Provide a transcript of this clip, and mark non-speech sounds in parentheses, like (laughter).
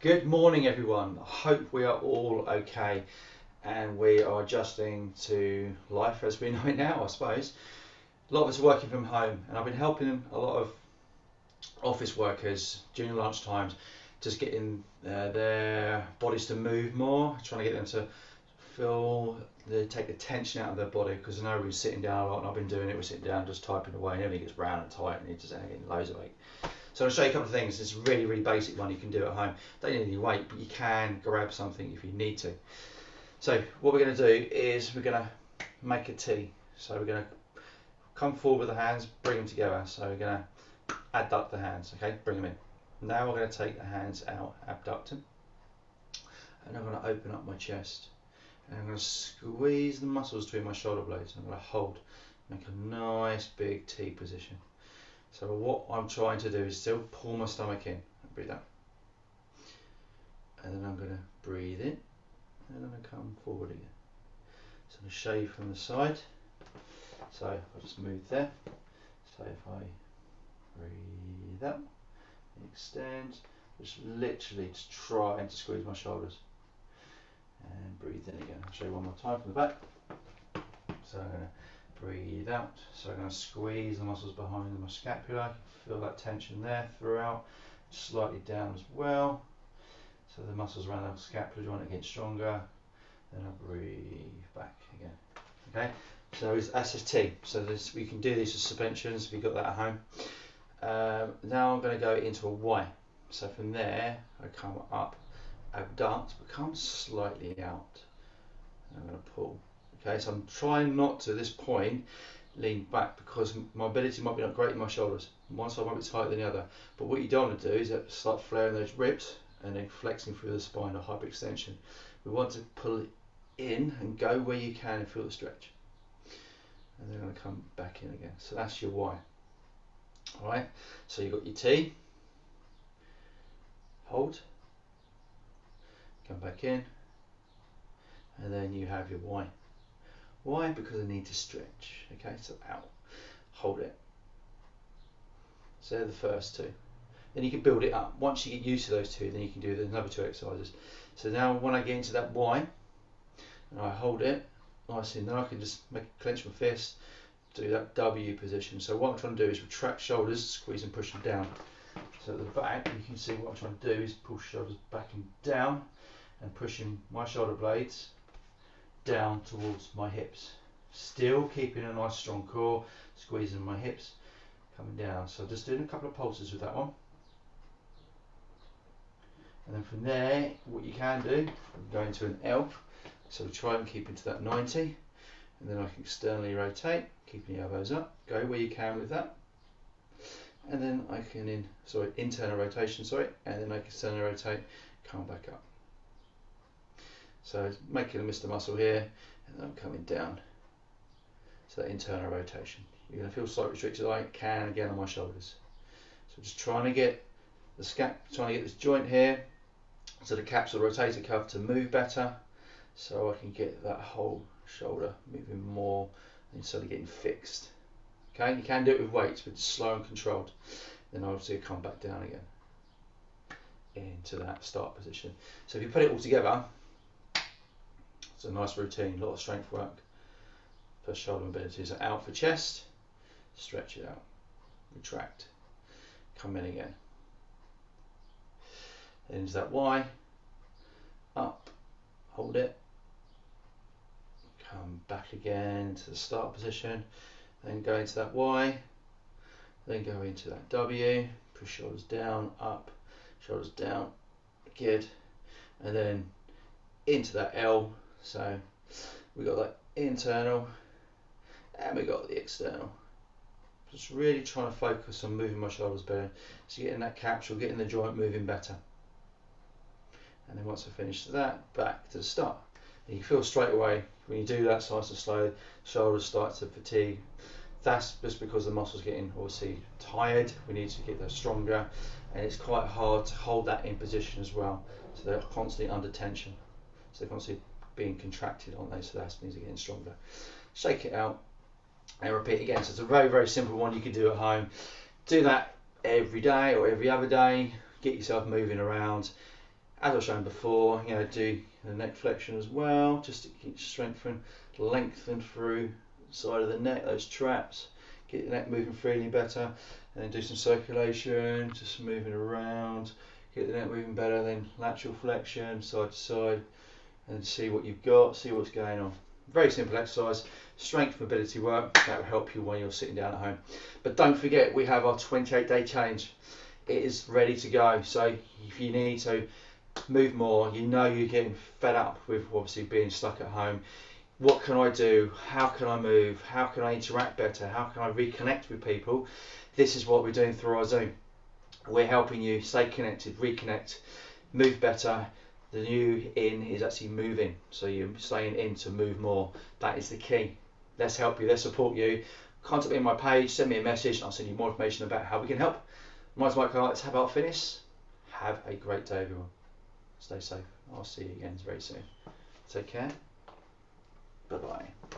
Good morning, everyone. I hope we are all okay and we are adjusting to life as we (laughs) know it now, I suppose. A lot of us are working from home, and I've been helping a lot of office workers during lunch times just getting uh, their bodies to move more, trying to get them to feel they take the tension out of their body because I know we're sitting down a lot and I've been doing it, we're sitting down just typing away and everything gets round and tight and you just getting loads of weight. So I'll show you a couple of things. It's a really, really basic one you can do at home. Don't need any weight, but you can grab something if you need to. So what we're going to do is we're going to make a T. So we're going to come forward with the hands, bring them together. So we're going to adduct the hands, okay? Bring them in. Now we're going to take the hands out, abduct them. And I'm going to open up my chest. And I'm going to squeeze the muscles between my shoulder blades. I'm going to hold, make a nice big T position. So what I'm trying to do is still pull my stomach in. Breathe out. And then I'm going to breathe in. And I'm going to come forward again. So I'm you from the side. So I'll just move there. So if I breathe out, extend, just literally just try and to squeeze my shoulders. And breathe in again. I'll show you one more time from the back. So I'm going to breathe out. So I'm going to squeeze the muscles behind my scapula, feel that tension there throughout, slightly down as well. So the muscles around the scapula joint are getting stronger. Then I breathe back again. Okay, so it's SST. So this, we can do these as suspensions if you've got that at home. Um, now I'm going to go into a Y. So from there, I come up, abduct, but come slightly out. I'm going to pull Okay, so I'm trying not to, at this point, lean back because my ability might be not great in my shoulders. One side might be tighter than the other. But what you don't want to do is uh, start flaring those ribs and then flexing through the spine or hyperextension. We want to pull in and go where you can and feel the stretch. And then I'm going to come back in again. So that's your Y. Alright, so you've got your T, hold, come back in, and then you have your Y. Why? Because I need to stretch. Okay, so out, hold it. So they're the first two. Then you can build it up. Once you get used to those two, then you can do the another two exercises. So now when I get into that Y, and I hold it nicely, then I can just make clench my fist, do that W position. So what I'm trying to do is retract shoulders, squeeze and push them down. So at the back, you can see what I'm trying to do is push shoulders back and down, and pushing my shoulder blades down towards my hips. Still keeping a nice strong core, squeezing my hips, coming down. So just doing a couple of pulses with that one. And then from there, what you can do, go into an L. So try and keep into that 90. And then I can externally rotate, keeping the elbows up. Go where you can with that. And then I can, in sorry, internal rotation, sorry. And then I can externally rotate, come back up. So making a Mr. Muscle here, and I'm coming down. So that internal rotation. You're to feel slightly restricted. I can again on my shoulders. So just trying to get the scap, trying to get this joint here, so the capsule rotator cuff to move better, so I can get that whole shoulder moving more instead of getting fixed. Okay, you can do it with weights, but slow and controlled. Then obviously come back down again into that start position. So if you put it all together, it's a nice routine, a lot of strength work for shoulder mobility. So out for chest, stretch it out, retract, come in again. Into that Y, up, hold it, come back again to the start position, then go into that Y, then go into that W, push shoulders down, up, shoulders down, good, and then into that L, so we got that internal and we got the external. Just really trying to focus on moving my shoulders better. So getting that capsule, getting the joint moving better. And then once I finish that, back to the start. And you feel straight away when you do that starts to slow, shoulders start to fatigue. That's just because the muscles getting obviously tired. We need to get those stronger, and it's quite hard to hold that in position as well. So they're constantly under tension. So they're constantly being contracted, aren't they? So that means they're getting stronger. Shake it out and repeat again. So it's a very, very simple one you can do at home. Do that every day or every other day. Get yourself moving around as I've shown before, you know, do the neck flexion as well, just to keep strengthen, lengthen through the side of the neck, those traps, get the neck moving freely better, and then do some circulation, just moving around, get the neck moving better, then lateral flexion, side to side, and see what you've got, see what's going on. Very simple exercise, strength mobility work, that will help you when you're sitting down at home. But don't forget, we have our 28 day challenge. It is ready to go. So if you need to move more, you know you're getting fed up with obviously being stuck at home. What can I do? How can I move? How can I interact better? How can I reconnect with people? This is what we're doing through our Zoom. We're helping you stay connected, reconnect, move better, the new in is actually moving. So you're staying in to move more. That is the key. Let's help you, let's support you. Contact me on my page, send me a message, I'll send you more information about how we can help. My name's Mike Let's have our fitness. Have a great day, everyone. Stay safe. I'll see you again very soon. Take care. Bye bye.